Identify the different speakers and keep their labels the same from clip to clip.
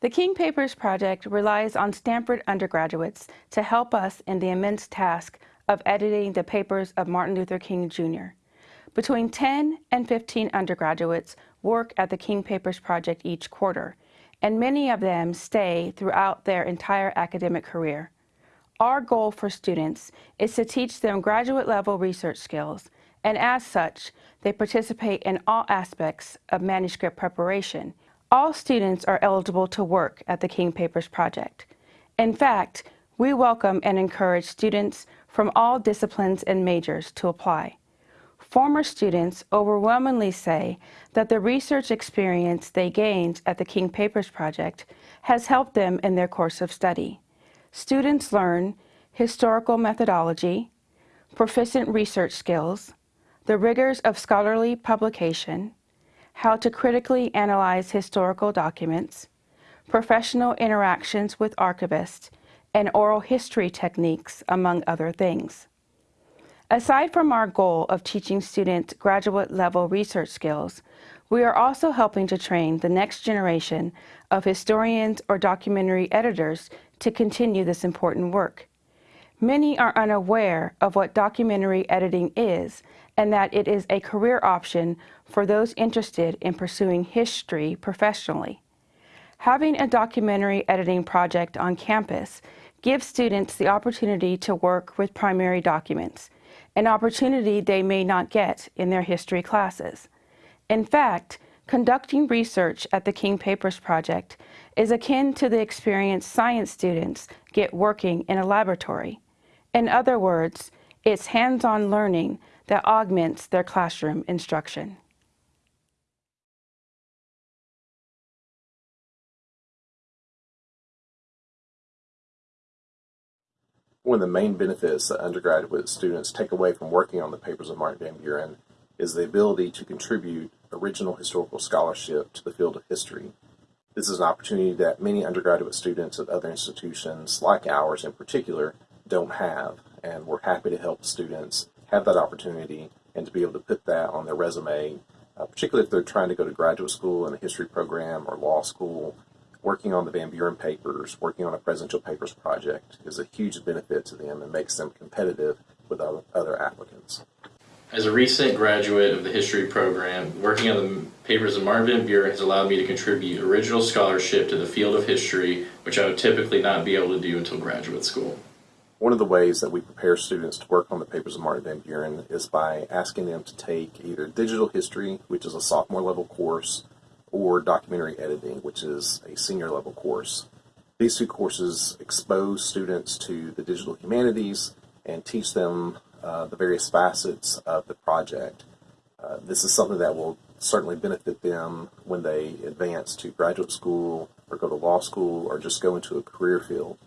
Speaker 1: The King Papers Project relies on Stanford undergraduates to help us in the immense task of editing the papers of Martin Luther King Jr. Between 10 and 15 undergraduates work at the King Papers Project each quarter, and many of them stay throughout their entire academic career. Our goal for students is to teach them graduate level research skills, and as such, they participate in all aspects of manuscript preparation. All students are eligible to work at the King Papers Project. In fact, we welcome and encourage students from all disciplines and majors to apply. Former students overwhelmingly say that the research experience they gained at the King Papers Project has helped them in their course of study. Students learn historical methodology, proficient research skills, the rigors of scholarly publication, how to critically analyze historical documents, professional interactions with archivists, and oral history techniques, among other things. Aside from our goal of teaching students graduate level research skills, we are also helping to train the next generation of historians or documentary editors to continue this important work. Many are unaware of what documentary editing is and that it is a career option for those interested in pursuing history professionally. Having a documentary editing project on campus gives students the opportunity to work with primary documents, an opportunity they may not get in their history classes. In fact, conducting research at the King Papers Project is akin to the experience science students get working in a laboratory. In other words, it's hands-on learning that augments their classroom instruction.
Speaker 2: One of the main benefits that undergraduate students take away from working on the papers of Martin Van Buren is the ability to contribute original historical scholarship to the field of history. This is an opportunity that many undergraduate students at other institutions, like ours in particular, don't have, and we're happy to help students have that opportunity and to be able to put that on their resume, uh, particularly if they're trying to go to graduate school in a history program or law school. Working on the Van Buren papers, working on a presidential papers project is a huge benefit to them and makes them competitive with other applicants.
Speaker 3: As a recent graduate of the history program, working on the papers of Martin Van Buren has allowed me to contribute original scholarship to the field of history, which I would typically not be able to do until graduate school.
Speaker 2: One of the ways that we prepare students to work on the papers of Martin Van Buren is by asking them to take either digital history, which is a sophomore level course, or documentary editing, which is a senior level course. These two courses expose students to the digital humanities and teach them uh, the various facets of the project. Uh, this is something that will certainly benefit them when they advance to graduate school or go to law school or just go into a career field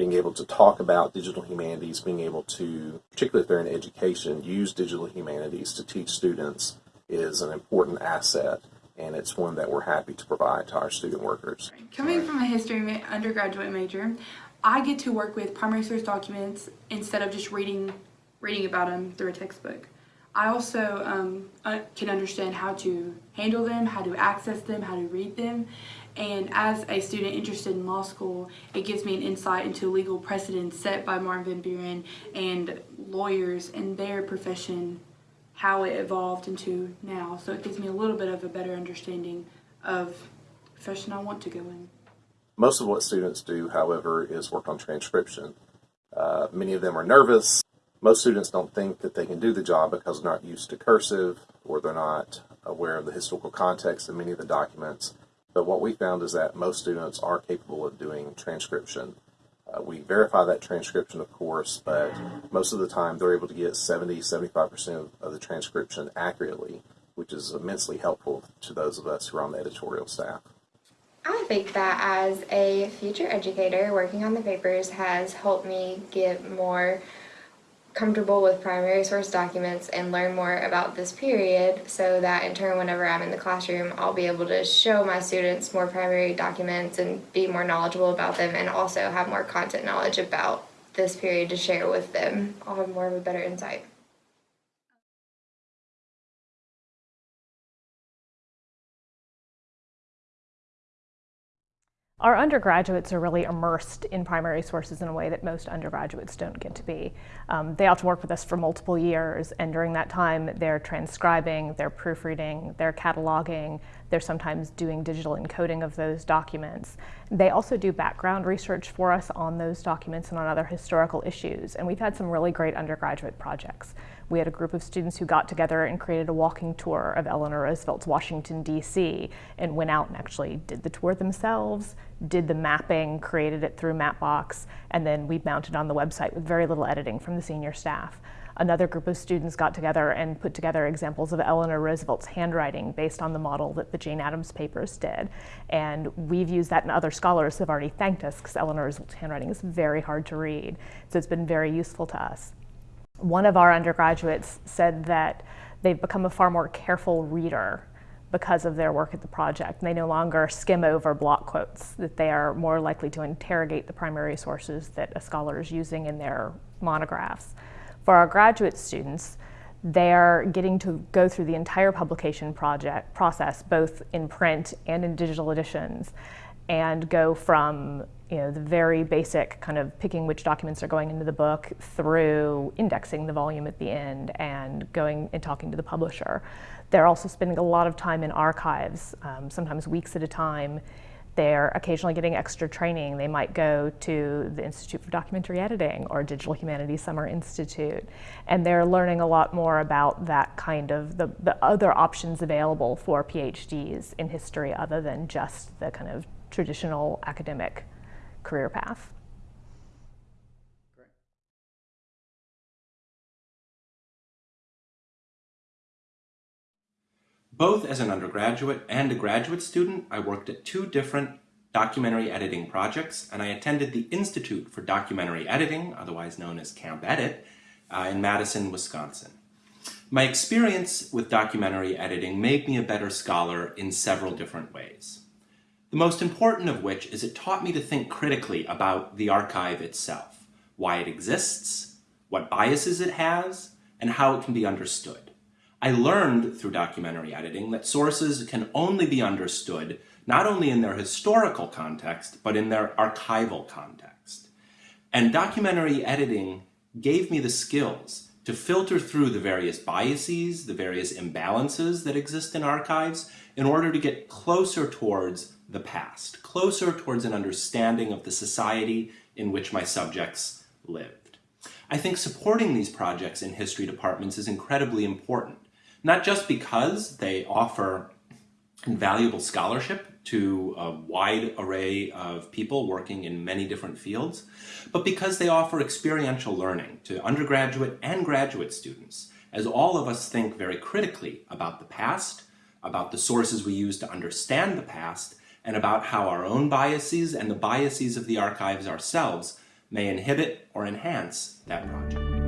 Speaker 2: being able to talk about digital humanities, being able to, particularly if they're in education, use digital humanities to teach students is an important asset and it's one that we're happy to provide to our student workers.
Speaker 4: Coming from a history undergraduate major, I get to work with primary source documents instead of just reading reading about them through a textbook. I also um, can understand how to handle them, how to access them, how to read them, and as a student interested in law school, it gives me an insight into legal precedents set by Martin Van Buren and lawyers and their profession, how it evolved into now. So it gives me a little bit of a better understanding of the profession I want to go in.
Speaker 2: Most of what students do, however, is work on transcription. Uh, many of them are nervous. Most students don't think that they can do the job because they're not used to cursive or they're not aware of the historical context of many of the documents. But what we found is that most students are capable of doing transcription. Uh, we verify that transcription, of course, but most of the time they're able to get 70, 75% of the transcription accurately, which is immensely helpful to those of us who are on the editorial staff.
Speaker 5: I think that as a future educator, working on the papers has helped me get more comfortable with primary source documents and learn more about this period so that in turn whenever I'm in the classroom I'll be able to show my students more primary documents and be more knowledgeable about them and also have more content knowledge about this period to share with them. I'll have more of a better insight.
Speaker 6: Our undergraduates are really immersed in primary sources in a way that most undergraduates don't get to be. Um, they often work with us for multiple years, and during that time, they're transcribing, they're proofreading, they're cataloging, they're sometimes doing digital encoding of those documents. They also do background research for us on those documents and on other historical issues, and we've had some really great undergraduate projects. We had a group of students who got together and created a walking tour of Eleanor Roosevelt's Washington, D.C., and went out and actually did the tour themselves, did the mapping, created it through Mapbox, and then we mounted on the website with very little editing from the senior staff. Another group of students got together and put together examples of Eleanor Roosevelt's handwriting based on the model that the Jane Addams papers did. And we've used that and other scholars have already thanked us because Eleanor Roosevelt's handwriting is very hard to read. So it's been very useful to us. One of our undergraduates said that they've become a far more careful reader because of their work at the project. They no longer skim over block quotes, that they are more likely to interrogate the primary sources that a scholar is using in their monographs. For our graduate students, they're getting to go through the entire publication project process, both in print and in digital editions, and go from you know, the very basic kind of picking which documents are going into the book through indexing the volume at the end and going and talking to the publisher. They're also spending a lot of time in archives, um, sometimes weeks at a time. They're occasionally getting extra training. They might go to the Institute for Documentary Editing or Digital Humanities Summer Institute, and they're learning a lot more about that kind of the, the other options available for PhDs in history other than just the kind of traditional academic career path.
Speaker 7: Both as an undergraduate and a graduate student, I worked at two different documentary editing projects, and I attended the Institute for Documentary Editing, otherwise known as Camp Edit, uh, in Madison, Wisconsin. My experience with documentary editing made me a better scholar in several different ways. The most important of which is it taught me to think critically about the archive itself, why it exists, what biases it has, and how it can be understood. I learned through documentary editing that sources can only be understood not only in their historical context, but in their archival context. And documentary editing gave me the skills to filter through the various biases, the various imbalances that exist in archives in order to get closer towards the past, closer towards an understanding of the society in which my subjects lived. I think supporting these projects in history departments is incredibly important, not just because they offer invaluable scholarship to a wide array of people working in many different fields, but because they offer experiential learning to undergraduate and graduate students, as all of us think very critically about the past, about the sources we use to understand the past, and about how our own biases and the biases of the archives ourselves may inhibit or enhance that project.